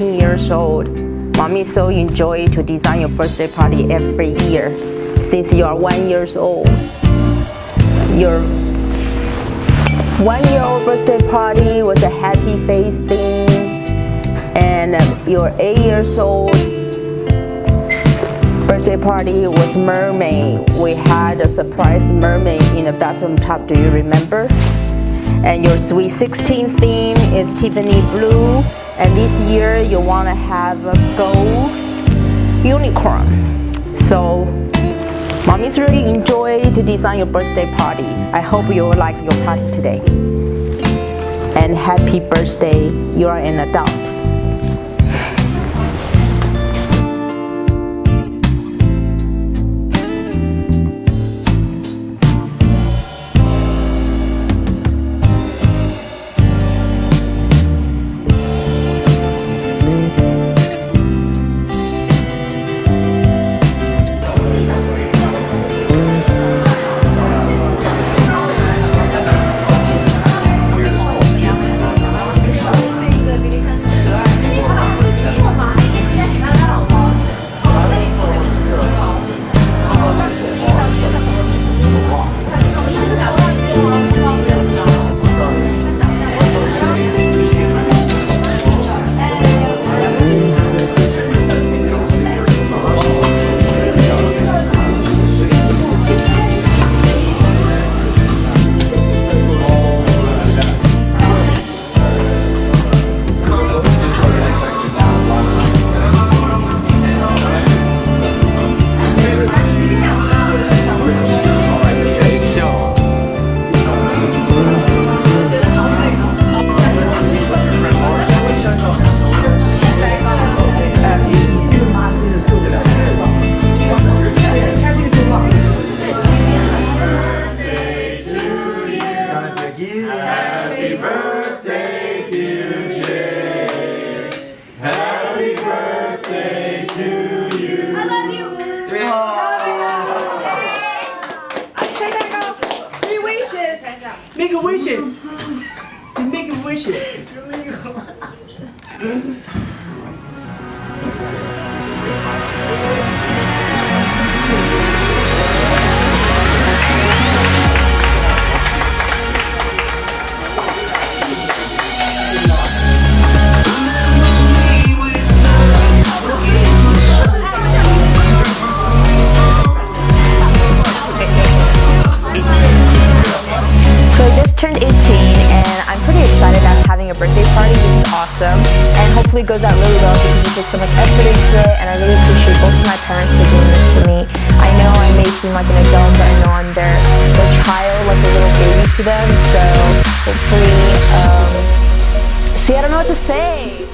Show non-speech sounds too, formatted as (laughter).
you're 18 years old, mommy so enjoy to design your birthday party every year since you are one years old. Your one-year-old birthday party was a happy face theme and your eight years old birthday party was mermaid. We had a surprise mermaid in the bathroom tub, do you remember? And your Sweet 16 theme is Tiffany blue. And this year you want to have a gold unicorn. So mommy's really enjoy to design your birthday party. I hope you like your party today. And happy birthday, you are an adult. Birthday to Jay. Happy birthday to you. I love you. Three wishes. Make a wishes. Make a wishes. (laughs) (laughs) and hopefully it goes out really well because we put so much effort into it and I really appreciate both of my parents for doing this for me. I know I may seem like an adult but I know I'm their, their child like a little baby to them so hopefully um, see I don't know what to say.